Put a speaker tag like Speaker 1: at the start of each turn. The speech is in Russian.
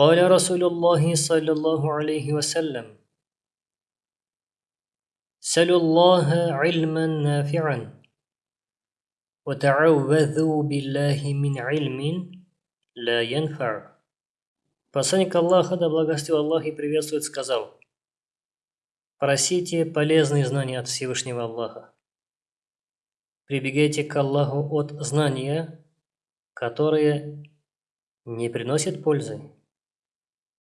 Speaker 1: قال رسول الله صلى الله عليه وسلم سلوا الله علما نافعا وتعوذوا بالله من علم لا ينفع Посланник Аллаха, да благостил Аллах и приветствует, сказал, «Просите полезные знания от Всевышнего Аллаха. Прибегайте к Аллаху от знания, которые не приносят пользы,